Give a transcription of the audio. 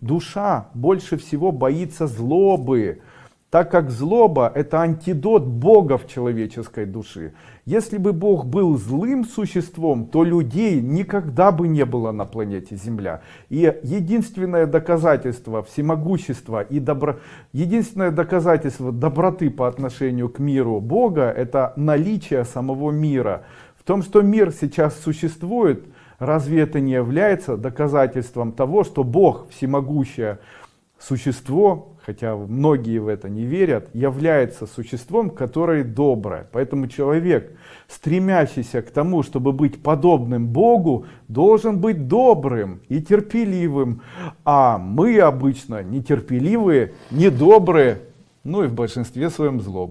Душа больше всего боится злобы, так как злоба это антидот Бога в человеческой души. Если бы Бог был злым существом, то людей никогда бы не было на планете Земля. И единственное доказательство всемогущества и добро... единственное доказательство доброты по отношению к миру Бога это наличие самого мира. В том, что мир сейчас существует, Разве это не является доказательством того, что Бог, всемогущее существо, хотя многие в это не верят, является существом, которое доброе. Поэтому человек, стремящийся к тому, чтобы быть подобным Богу, должен быть добрым и терпеливым. А мы обычно нетерпеливые, недобрые, ну и в большинстве своем злобные.